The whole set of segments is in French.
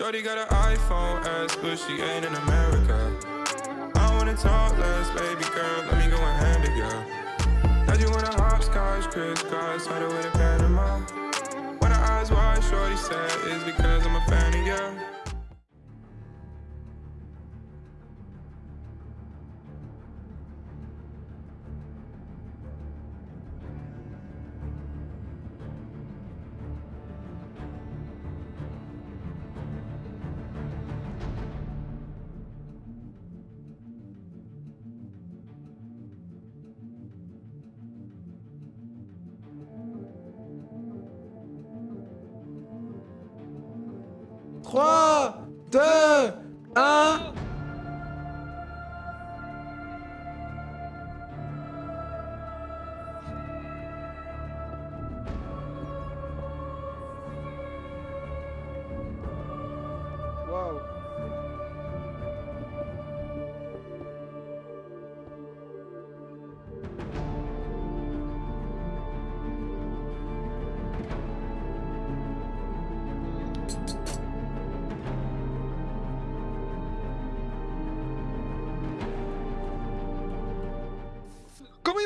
Shorty got an iPhone S, but she ain't in America. I wanna talk less, baby girl, let me go and hand it, girl. Now you wanna hopscotch, crisscross, started with a Panama. When her eyes wide, shorty said, it's because I'm a fan croire.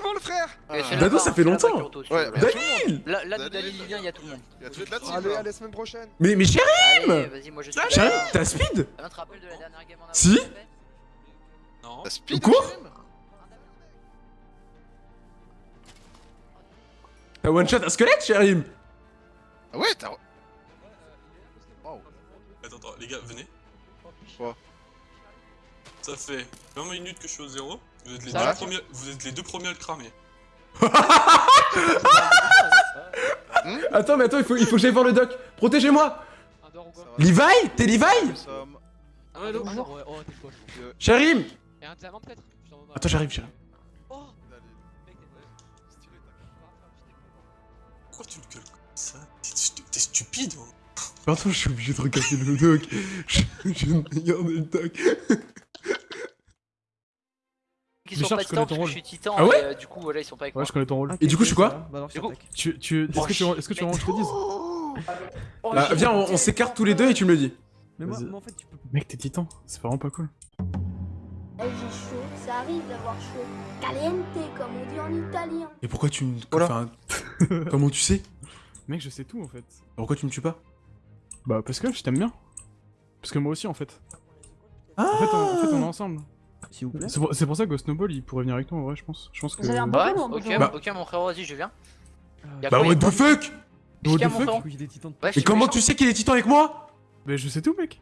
Vont le frère Dado, ça fait longtemps. Ouais, Dalil Là, là, Dalil. Dalil, il vient, il y a tout le monde. Il y a tout de la team. Allez, là. allez, semaine prochaine. Mais, mais. Chérie, là. t'as speed de la dernière game en. Si. Non. La speed Quoi T'as one shot un squelette, chérie Ah ouais, t'as. Attends, attends, les gars, venez. Quoi? Ça fait 20 minutes que je suis au zéro. Vous êtes les, deux, premiers, vous êtes les deux premiers à le cramer. Attends, mais attends, il faut, il faut que j'aille voir le doc. Protégez-moi Levi T'es Levi. Ah ouais, donc, bonjour. Oh, demande un. Attends, j'arrive. Oh ta Pourquoi tu le gueules comme ça? T'es stu- T'es stupide, hein Pardon, je suis obligé de regarder le doc. Je, je viens de regarder le doc. Ils sont pas je titan connais parce ton que rôle. je suis titan. Ah ouais et, euh, Du coup, voilà, ils sont pas avec Ouais, moi. je connais ton rôle. Et du coup, je suis quoi Bah. Tu, tu, est-ce Oh, que tu, est-ce que tu veux vraiment que je te dise Oh, Ah, shit. viens, on, s'écarte tous les deux et tu me le dis. Mais moi, en fait, tu peux. Mec, t'es titan. C'est vraiment pas cool. Eh, j'ai chaud, ça arrive d'avoir chaud. Caliente, comme on dit en italien. Et pourquoi tu me. Voilà. Enfin, comment tu sais? Mec, je sais tout en fait. Pourquoi tu me tues pas? Bah, parce que je t'aime bien. Parce que moi aussi, en fait. Ah En fait, on, en fait, on est ensemble. S'il vous plaît. C'est pour, ça que Snowball, il pourrait venir avec nous en vrai, je pense. Je pense que. Vous avez un Ouais, Bonjour, ok. Bah- ok, mon frérot, vas-y, je viens. Y'a Bah, quoi, what the fuck What the mon fuck suis comment tu sais qu'il est titan avec moi Mais je sais tout, mec.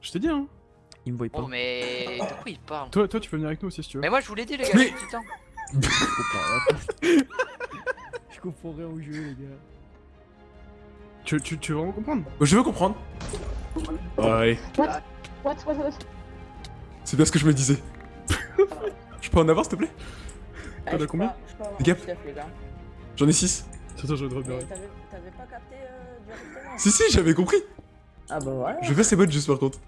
Je t'ai dit, hein. Il me voit pas. Oh, mais. De quoi il parle Toi, toi, tu peux venir avec nous aussi si tu veux. Mais moi, je vous l'ai dit, les gars, Mais- titan. Je comprends rien. Je comprends rien au jeu, les gars. Tu, tu, tu veux vraiment comprendre? Je veux comprendre. Ouais. What, what, what? C'est bien ce que je me disais. je peux en avoir s'il te plaît T'en as combien Les gars J'en ai 6. Attends, je vais repérer. T'avais pas capté euh, directement Si, si, j'avais compris. Ah bah voilà. Je vais faire ses bottes juste par contre.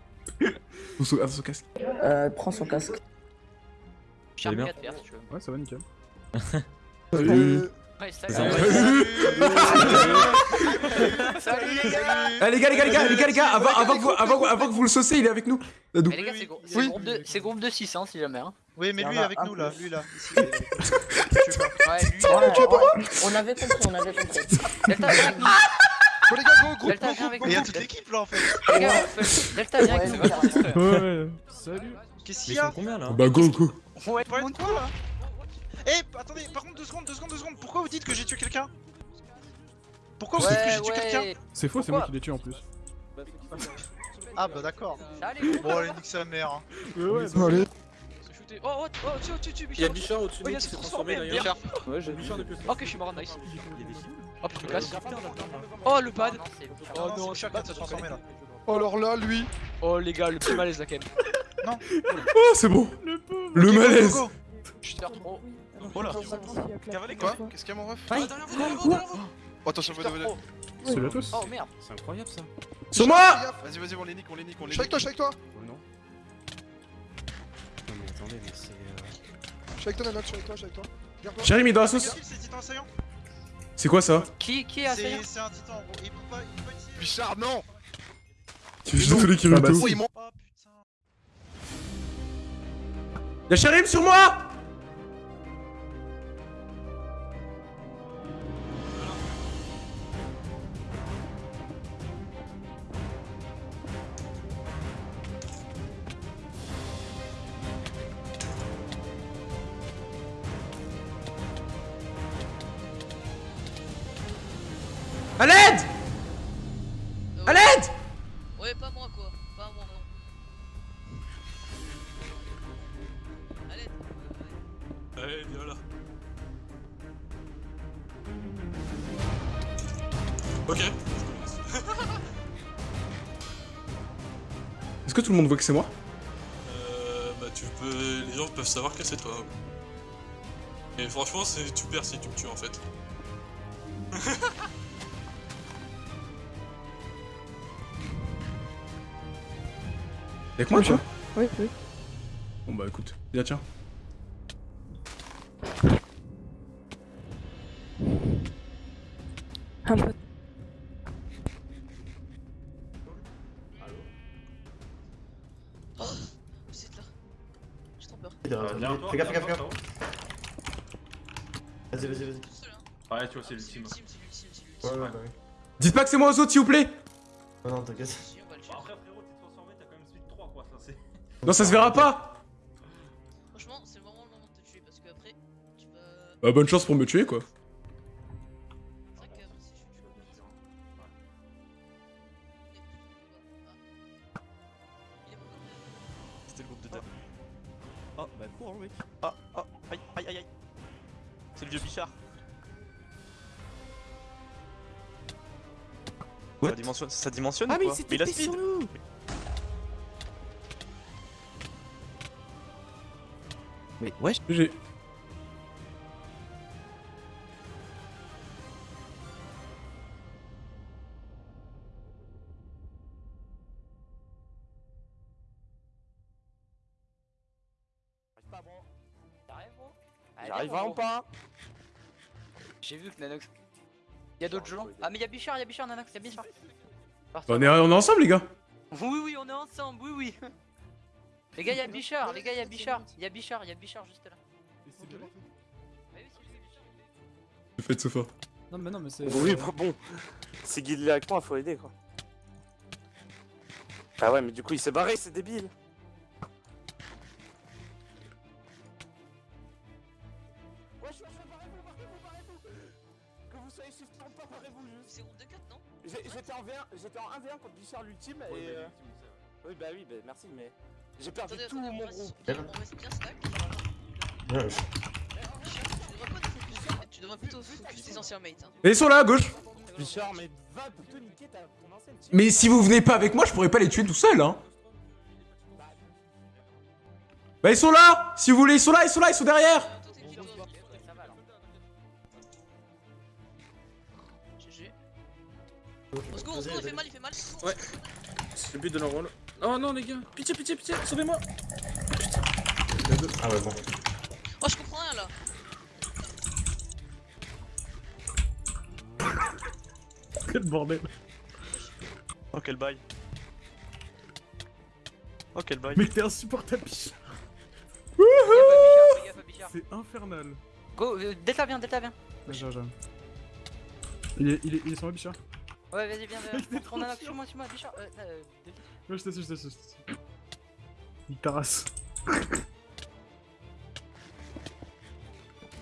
Ou son, ah, son casque. Euh, prends son casque. Charme bien 4 si tu veux. Ouais, ça va, nickel. Salut. Ouais, salut. Salut. Salut, les gars. Les gars, les gars, les gars, les gars, les gars, avant, avant, que, vous, avant, que- avant que vous le sauciez, il est avec nous. Mais les gars, c'est gros- c'est Oui. groupe de- c'est groupe de 6, hein, si jamais. Hein. Oui, mais lui avec nous là, lui là. On avait compris, on avait compris. Delta, viens avec nous. Bon les gars, go, groupe, Delta, groupe, toute l'équipe là en fait. Les gars, Delta, viens avec nous. Ouais. Salut. Qu'est-ce qu'il y a combien là Bah go, go. Ouais, là Eh, attendez, par contre, deux secondes, deux secondes, deux secondes. Pourquoi vous dites que j'ai tué quelqu'un? Pourquoi vous dites que j'ai tué quelqu'un? C'est faux, c'est moi qui l'ai tué en plus. Ah bah d'accord. Bon, allez, nique sa mère. hein. Ouais, ouais. Allez. Oh, oh, oh, tu, tu, tu, Il y a Bichard. Bichard au-dessus de qui se s'est transformé, transformé d'ailleurs. Bichard. Ouais, j'ai Bichard depuis. Ok, je suis mort, nice. Hop, je me casse. Oh le pad. non, c'est Bichard. Oh non, non, qui s'est transformé là. Oh alors là, lui. Oh, les gars, le petit malaise là quand même. Oh, c'est bon. Le malaise. Go. Putain, trop. Oh là. Cavalé quoi Qu'est-ce qu'il y a mon ref Oh, attention, venez, venez. Salut à tous. Oh merde. C'est incroyable ça. Sur moi Vas-y, vas-y, on les nique, on les nique, on les Je suis avec nique. toi, je avec toi. Oh non. Non mais attendez, mais c'est. euh, Je suis avec toi, Nanot, je suis avec toi, je suis avec toi. Mais dans la sauce. C'est quoi ça Qui, qui est assaillant C'est c'est un titan. Il peut pas, il peut pas utiliser. Bichard, non Je suis désolé, Ah bah. Oh putain. Y'a Sharim sur moi À l'aide À l'aide Ouais, pas moi quoi. Pas moi, non. Allez. Allez, viens là. Ok. Est-ce que tout le monde voit que c'est moi? Euh, bah tu peux... Les gens peuvent savoir que c'est toi. Et franchement, c'est tu perds si tu me tues en fait. Y'a que moi, toi Oui, oui. Bon bah écoute, viens tiens. Un peu. Oh, vous êtes là. J'ai trop peur. Fais gaffe, fais gaffe, fais gaffe. Vas-y, vas-y, vas-y. Hein. Ouais, tu vois, c'est l'ultime. Ouais, l'ultime. ouais, bah. Dites pas que c'est moi aux autres, s'il vous plaît Non, non, t'inquiète. C'est. Non, ça se verra pas Franchement, c'est vraiment le moment de te tuer parce qu'après, tu vas. Bah bonne chance pour me tuer, quoi. Ah. C'était le groupe de dev. Oh, bah cours, hein, mec. Ah, ah, aïe, aïe, aïe, aïe. C'est le vieux Bichard. Ça dimensionne, ça dimensionne Ah, ou mais quoi c'était il a speed Mais wesh gros J'arrive vraiment pas J'ai vu que Nanox. Y'a d'autres gens Ah mais y'a Bichard, y'a Bichard, Nanox, y'a Bichard. On est, on est ensemble, les gars Oui oui on est ensemble, oui oui. Les gars y'a Bichard, les gars y'a Bichard, y'a Bichard, y'a Bichard juste là. Faites Sofa. Non, mais non, mais c'est. Oui, bah bon. C'est Guy avec moi, faut aider quoi. Ah ouais, mais du coup il s'est barré, c'est débile. Wesh, wesh, barrez-vous, barrez-vous, barrez-vous Que vous soyez shift ou pas, barrez-vous juste C'est de 4, non? J'étais en V1, j'étais en 1v1 contre Bichard l'ultime et... euh, Oui bah oui, bah merci, mais... J'ai perdu Attendez, tout attendez, mon on reste groupe. bien, on reste bien stack. Ouais, Tu devrais plutôt focus tes anciens mates. Hein. Et ils sont là, à gauche Bichard, mais va te niquer ta ton ancienne team. Mais si vous venez pas avec moi, je pourrais pas les tuer tout seul, hein Bah ils sont là Si vous voulez, ils sont là, ils sont là, ils sont derrière GG. Au secours, au secours, il fait mal, il fait mal. Ouais. C'est le but de leur rôle. Oh non les gars, pitié, pitié, pitié, sauvez-moi Ah ouais, bon. Oh, je comprends rien là. Quel bordel Oh, quel bail. Oh, quel bail. Mais t'es insupportable, Bichard. C'est infernal Go, euh, Delta viens, Delta viens. Vas-y. Il est, il est, il est sur moi, Bichard Ouais vas-y viens, viens. On a sur moi, sur moi, Bichard. Euh, euh. Ouais, je t'assure, je t'assure. Il tarasse.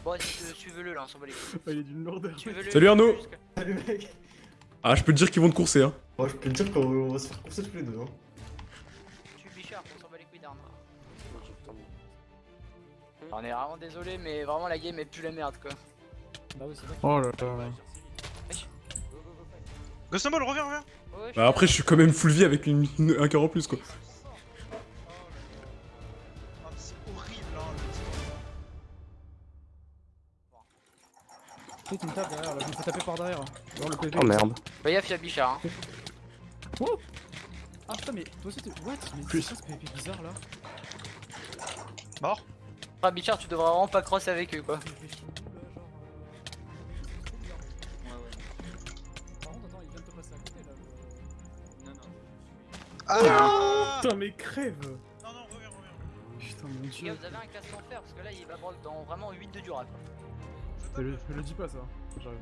Bon vas-y, euh, suivez-le là, on s'en bat les couilles. Il est d'une lourdeur. Suivez-le Salut, Arnaud. jusqu'à- Salut mec Ah, je peux te dire qu'ils vont te courser, hein. Moi je peux te dire qu'on va se faire courser tous les deux. Hein. Tue Bichard, on s'en bat les couilles d'Arnaud. On est vraiment désolé, mais vraiment la game est plus la merde quoi. Bah oui, c'est vrai. Oh là là. Ghost Ball, reviens, reviens. Ouais, Bah après, je suis quand même full vie avec une, une- un cœur en plus, quoi. Ah, c'est horrible, hein. Tu me tapes derrière là, je me fais taper par derrière. Genre le PV. Oh merde. Gaffe, y'a Bichard. Hein. Oh Ah putain, mais toi aussi. What? Mais c'est quoi ce PV bizarre là? Mort? Ah Bichard, tu devrais vraiment pas cross avec eux quoi. Ah Putain, mais crève Non, non, reviens, reviens. Putain, mon dieu. vous avez un casque en fer parce que là il va avoir dans vraiment 8 de dura quoi. Je le, je le dis pas ça, j'arrive.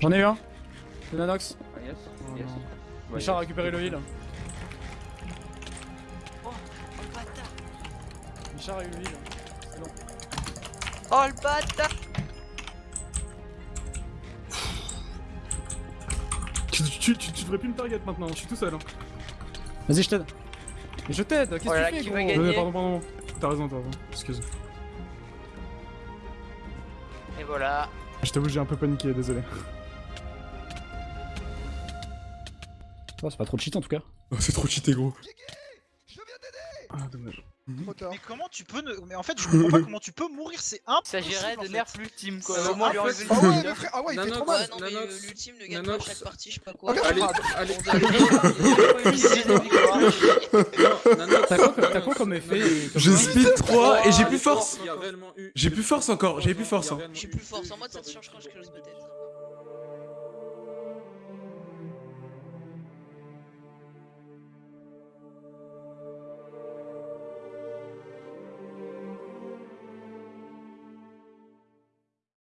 J'en ai eu un. Le Nanox. yes, Oh yes. non. Ouais, Richard a récupéré le heal. Oh, le bâtard Richard a eu le heal. C'est long. Oh le bâtard Tu, tu, tu, tu devrais plus me target maintenant, je suis tout seul. hein. Vas-y, je t'aide. Mais je t'aide, qu'est-ce Oh que tu qui fais va gros gagner Euh, Pardon, pardon. T'as raison, t'as raison. Excuse. Et voilà. Je t'avoue, j'ai un peu paniqué, désolé. Oh, c'est pas trop cheat en tout cas. Oh, c'est trop cheaté, gros. Ah, dommage. Mais comment tu peux ne... Mais en fait, je comprends pas comment tu peux mourir, c'est Il impossible. s'agirait en de nerf l'ultime quoi. En Ah le ouais, mais frère, ah ouais, il fait trop mal. Ouais, non, mais euh, l'ultime, le gagne pas chaque partie, je sais pas quoi. Allez. T'as quoi, comme- effet et comme J'ai speed 3 et j'ai plus Ah, force. il réellement eu- J'ai plus force encore, j'ai plus force. hein. Suis plus fort, sans moi ça te change quand je.